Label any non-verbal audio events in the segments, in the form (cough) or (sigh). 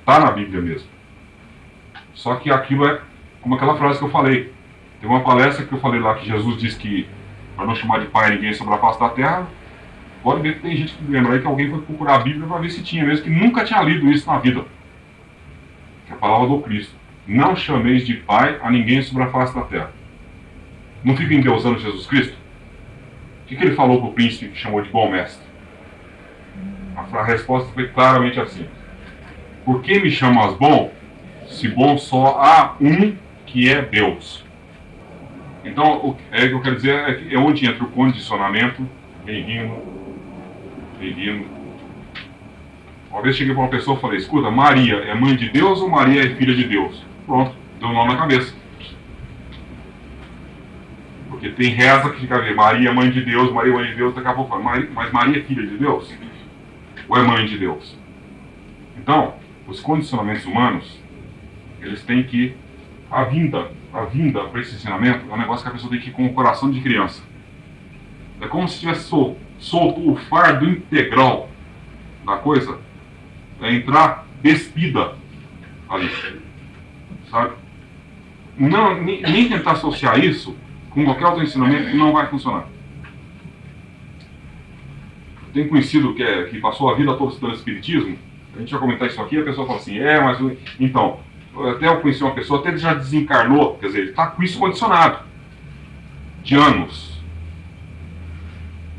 Está na Bíblia mesmo. Só que aquilo é como aquela frase que eu falei. Tem uma palestra que eu falei lá que Jesus disse que para não chamar de pai ninguém sobre a face da terra. Pode ver que tem gente que lembra aí que alguém foi procurar a Bíblia para ver se tinha mesmo, que nunca tinha lido isso na vida. Que é a palavra do Cristo. Não chameis de pai a ninguém sobre a face da terra. Não fica endeusando Jesus Cristo? O que, que ele falou para o príncipe que chamou de bom mestre? A resposta foi claramente assim: Por que me chamas bom, se bom só há um que é Deus? Então, o é, que eu quero dizer é, é onde entra o condicionamento, vem rindo. Uma vez cheguei para uma pessoa e falei: Escuta, Maria é mãe de Deus ou Maria é filha de Deus? Pronto, deu um nó na cabeça. Porque tem reza que fica a ver, Maria é mãe de Deus, Maria é mãe de Deus, daqui a pouco fala, mas Maria é filha de Deus? Ou é mãe de Deus? Então, os condicionamentos humanos, eles têm que, a vinda, a vinda para esse ensinamento é um negócio que a pessoa tem que ir com o coração de criança. É como se tivesse solto, solto o fardo integral da coisa, é entrar despida ali. Sabe? Não, nem, nem tentar associar isso com qualquer outro ensinamento não vai funcionar. Tem conhecido que, é, que passou a vida toda estudando Espiritismo, a gente vai comentar isso aqui, a pessoa fala assim, é, mas então, até eu conheci uma pessoa, até ele já desencarnou, quer dizer, ele está com isso condicionado, de anos.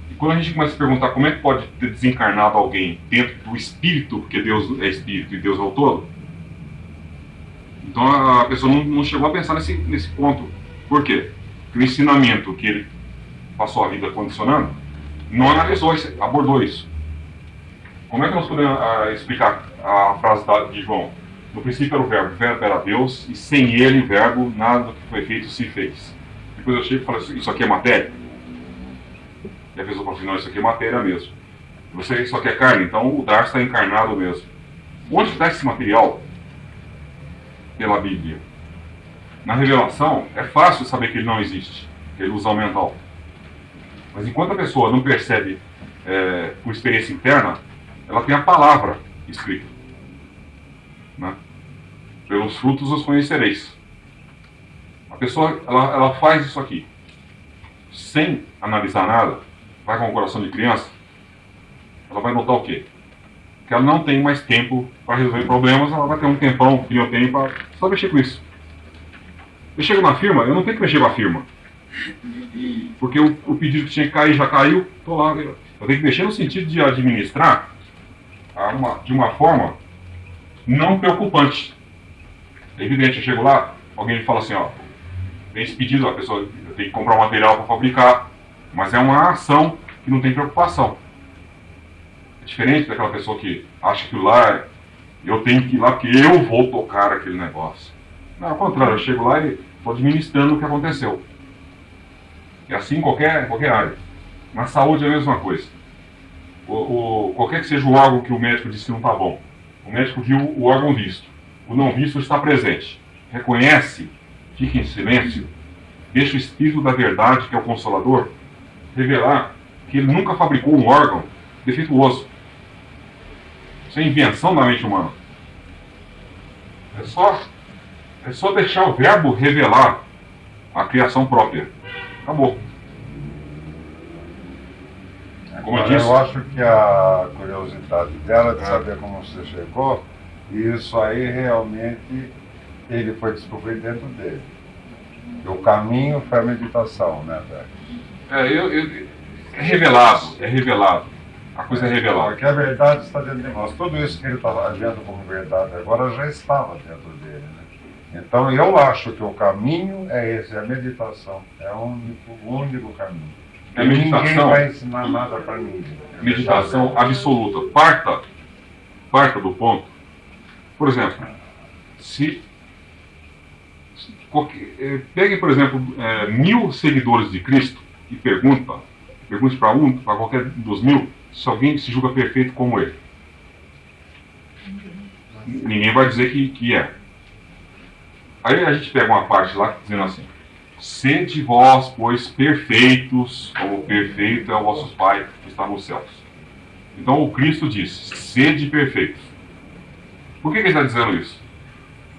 E quando a gente começa a perguntar como é que pode ter desencarnado alguém dentro do espírito, porque Deus é espírito e Deus é o todo, então a pessoa não, não chegou a pensar nesse, nesse ponto. Por quê? que o ensinamento que ele passou a vida condicionando não analisou, isso, abordou isso. Como é que nós podemos uh, explicar a frase de João? No princípio era o verbo, o verbo era Deus, e sem ele, o verbo, nada do que foi feito se fez. Depois eu chego e falo, isso aqui é matéria? E a pessoa fala assim, não, isso aqui é matéria mesmo. Você, aqui é carne, então o dar está encarnado mesmo. Onde está esse material? Pela Bíblia. Na revelação, é fácil saber que ele não existe, que é ilusão mental. Mas enquanto a pessoa não percebe é, por experiência interna, ela tem a palavra escrita. Né? Pelos frutos os conhecereis. A pessoa ela, ela faz isso aqui, sem analisar nada, vai com o coração de criança, ela vai notar o quê? Que ela não tem mais tempo para resolver problemas, ela vai ter um tempão eu tenho para só mexer com isso. Eu chego na firma, eu não tenho que mexer com a firma. Porque o, o pedido que tinha que cair já caiu, tô lá. Eu tenho que mexer no sentido de administrar uma, de uma forma não preocupante. É evidente, eu chego lá, alguém me fala assim, ó, vem esse pedido, a pessoa tem que comprar um material para fabricar, mas é uma ação que não tem preocupação. É diferente daquela pessoa que acha que lá eu tenho que ir lá porque eu vou tocar aquele negócio. Não, ao contrário, eu chego lá e estou administrando o que aconteceu. É assim em qualquer, qualquer área. Na saúde é a mesma coisa. O, o, qualquer que seja o órgão que o médico disse que não está bom, o médico viu o órgão visto. O não visto está presente. Reconhece, fica em silêncio, deixa o Espírito da Verdade, que é o Consolador, revelar que ele nunca fabricou um órgão defeituoso. Isso é invenção da mente humana. É só é só deixar o verbo revelar a criação própria. Acabou. Como eu, disse, eu acho que a curiosidade dela de é. saber como você chegou, isso aí realmente ele foi descobrir dentro dele. O caminho foi a meditação, né, velho? É, eu, eu, é revelado, é revelado. A coisa é revelada. Porque a verdade está dentro de nós. Tudo isso que ele está vendo como verdade agora já estava dentro dele, né? Então eu acho que o caminho é esse, é a meditação. É o único, o único caminho. É meditação, ninguém vai ensinar nada para ninguém. É meditação absoluta. Parta, parta do ponto. Por exemplo, se eh, pegue, por exemplo, é, mil seguidores de Cristo e pergunta, pergunte para um, para qualquer dos mil, se alguém se julga perfeito como ele. Ninguém vai dizer que, que é. Aí a gente pega uma parte lá dizendo assim: Sede vós, pois, perfeitos, como perfeito é o vosso Pai que está nos céus. Então o Cristo diz: Sede perfeitos. Por que, que ele está dizendo isso?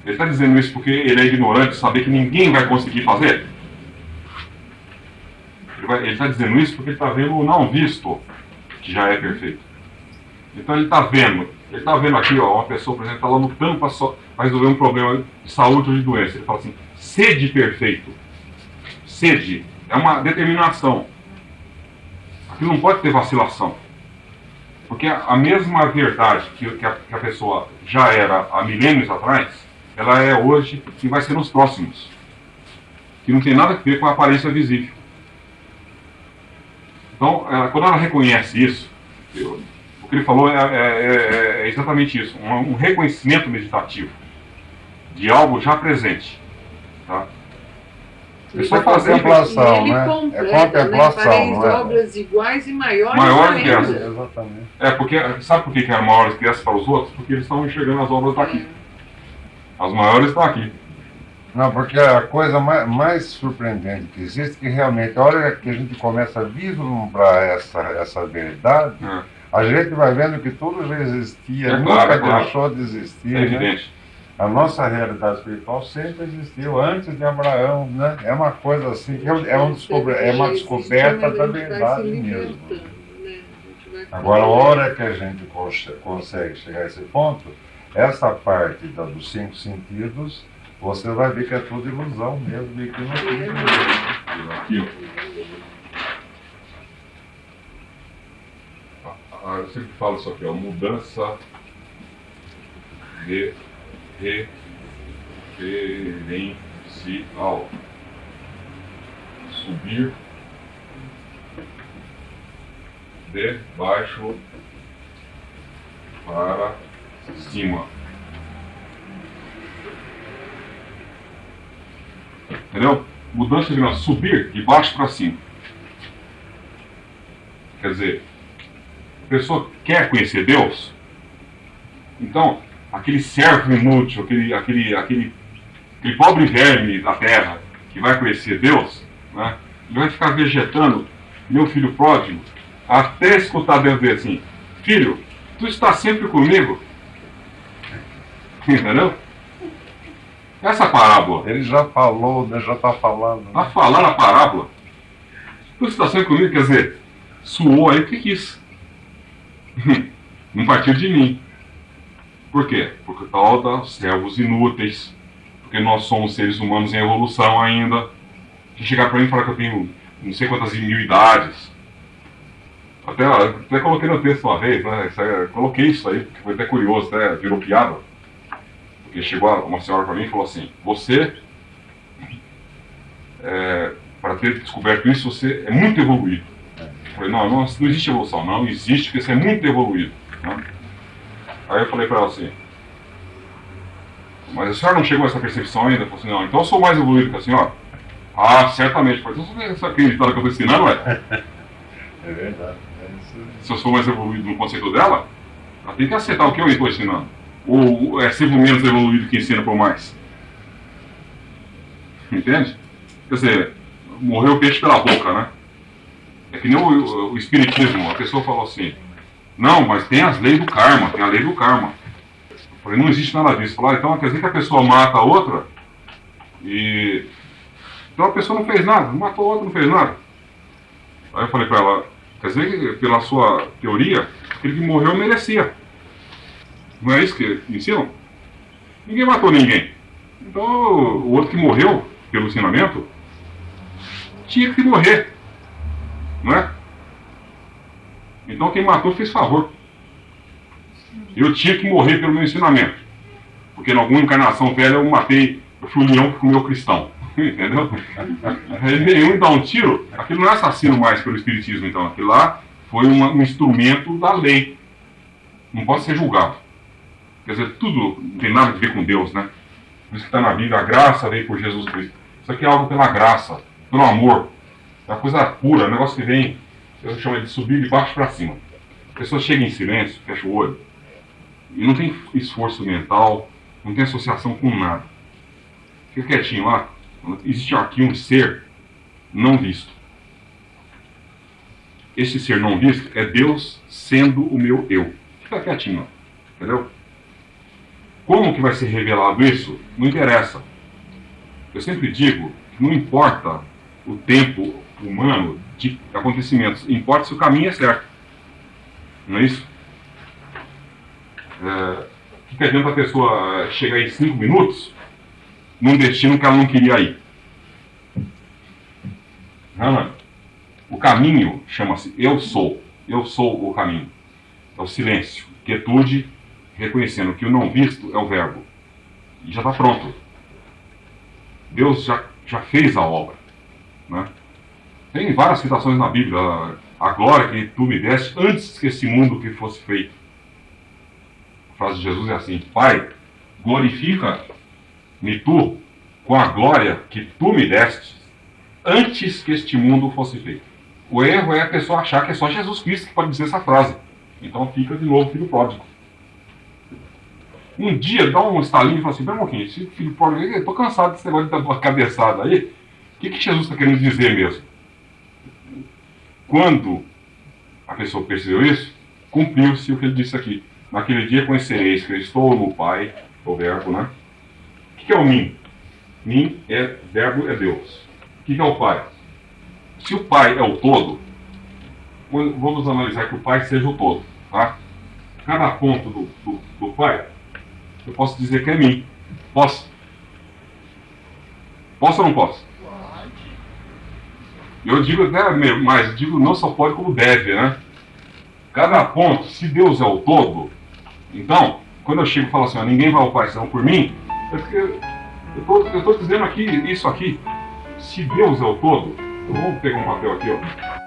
Ele está dizendo isso porque ele é ignorante saber que ninguém vai conseguir fazer? Ele está dizendo isso porque ele está vendo o não visto, que já é perfeito. Então ele está vendo, ele está vendo aqui, ó, uma pessoa, por exemplo, está lá lutando para resolver um problema de saúde ou de doença. Ele fala assim, sede perfeito. Sede. É uma determinação. Aqui não pode ter vacilação. Porque a mesma verdade que, que, a, que a pessoa já era há milênios atrás, ela é hoje e vai ser nos próximos. Que não tem nada a ver com a aparência visível. Então, ela, quando ela reconhece isso, eu, que ele falou é, é, é, é exatamente isso, um, um, reconhecimento meditativo de algo já presente. Tá? É contemplação, né? Completa, é contemplação, né? não é? obras iguais e maiores, maiores que essas. Exatamente. É, porque, sabe por que eram maiores que essas para os outros? Porque eles estão enxergando as obras daqui. É. As maiores estão aqui. Não, porque a coisa mais, mais, surpreendente que existe é que realmente, a hora que a gente começa a vislumbrar essa, essa verdade, é. A gente vai vendo que tudo já existia, é nunca claro, é deixou de existir. É né? A nossa realidade espiritual sempre existiu antes de Abraão, né? É uma coisa assim, é, é, um descobre, é uma descoberta da verdade mesmo. Né? Agora, a hora que a gente consegue chegar a esse ponto, essa parte da, dos cinco sentidos você vai ver que é tudo ilusão mesmo e que não tem Aqui, ó. Eu sempre falo isso aqui, ó, mudança de referencial. Subir de baixo para cima. Entendeu? Mudança de subir de baixo para cima. Quer dizer, pessoa quer conhecer Deus, então aquele servo inútil, aquele, aquele, aquele, aquele pobre verme da terra que vai conhecer Deus, né, ele vai ficar vegetando, meu filho pródigo, até escutar Deus dizer assim: Filho, tu está sempre comigo. (laughs) Entendeu? Essa parábola. Ele já falou, né? já está falando. A falar a parábola. Tu está sempre comigo, quer dizer, suou aí porque quis. (laughs) Não partiu de mim. Por quê? Porque tal dos servos inúteis. Porque nós somos seres humanos em evolução ainda. Se chegar para mim e falar que eu tenho não sei quantas mil idades. Até, até coloquei no texto uma vez, né? É, coloquei isso aí, porque foi até curioso, até virou piada. Porque chegou uma senhora para mim e falou assim: Você, é, para ter descoberto isso, você é muito evoluído. Falei: Não, não, não existe evolução. Não existe, porque você é muito evoluído. Né? Aí eu falei para ela assim: Mas a senhora não chegou a essa percepção ainda? Eu falei assim: Não, então eu sou mais evoluído que a senhora. Ah, certamente. Eu falei: Então você acredita no que eu estou ensinando, ué? (laughs) É verdade. É Se eu sou mais evoluído no conceito dela, ela tem que aceitar o que eu estou ensinando. Ou é sempre menos evoluído que ensina por mais? Entende? Quer dizer, morreu o peixe pela boca, né? É que nem o, o, espiritismo, a pessoa falou assim, não, mas tem as leis do karma, tem a lei do karma. Eu falei, não existe nada disso. Ah, então quer dizer que a pessoa mata a outra e. Então a pessoa não fez nada, não matou a outra, não fez nada. Aí eu falei para ela, quer dizer que pela sua teoria, aquele que morreu merecia. Não é isso que ensinam? Ninguém matou ninguém. Então o outro que morreu pelo ensinamento tinha que morrer. Não é? Então quem matou fez favor. Eu tinha que morrer pelo meu ensinamento. Porque em alguma encarnação velha eu matei, eu fui um leão que comeu cristão. (laughs) Entendeu? (laughs) Nenhum dá um tiro, aquilo não é assassino mais pelo Espiritismo, então. Aquilo lá foi uma, um instrumento da lei. Não pode ser julgado. Quer dizer, tudo não tem nada a ver com Deus, né? Por isso que está na Bíblia, a graça veio por Jesus Cristo. Isso aqui é algo pela graça, pelo amor. Uma coisa pura, um negócio que vem, eu chamo de subir de baixo para cima. A pessoa chega em silêncio, fecha o olho, e não tem esforço mental, não tem associação com nada. Fica quietinho lá. Existe aqui um ser não visto. Esse ser não visto é Deus sendo o meu eu. Fica quietinho, entendeu? Como que vai ser revelado isso? Não interessa. Eu sempre digo que não importa o tempo humano de acontecimentos, importa se o caminho é certo. Não é isso? É, o que adianta a pessoa chegar em cinco minutos num destino que ela não queria ir? O caminho chama-se Eu Sou. Eu sou o caminho. É o silêncio, quietude, reconhecendo que o não visto é o verbo. E já está pronto. Deus já, já fez a obra. Né? Tem várias citações na Bíblia. A glória que tu me deste antes que esse mundo que fosse feito. A frase de Jesus é assim: Pai, glorifica-me tu com a glória que tu me deste antes que este mundo fosse feito. O erro é a pessoa achar que é só Jesus Cristo que pode dizer essa frase. Então fica de novo filho pródigo. Um dia dá um estalinho e fala assim: pera um pouquinho, esse filho pródigo, eu estou cansado desse negócio de dar uma cabeçada aí. Que, que Jesus está querendo dizer mesmo? Quando a pessoa percebeu isso, cumpriu-se o que ele disse aqui. Naquele dia conhecereis que eu estou no Pai, o verbo, né? O que, que é o mim? Mim é verbo, é Deus. O que, que é o Pai? Se o Pai é o todo, vamos analisar que o Pai seja o todo. Tá? Cada ponto do, do, do Pai, eu posso dizer que é mim. Posso? Posso ou não posso? Eu digo até mais, digo não só pode como deve, né? Cada ponto, se Deus é o todo, então, quando eu chego e falo assim, ó, ninguém vai ao Pai senão por mim, é eu estou dizendo aqui, isso aqui, se Deus é o todo, eu vou pegar um papel aqui, ó.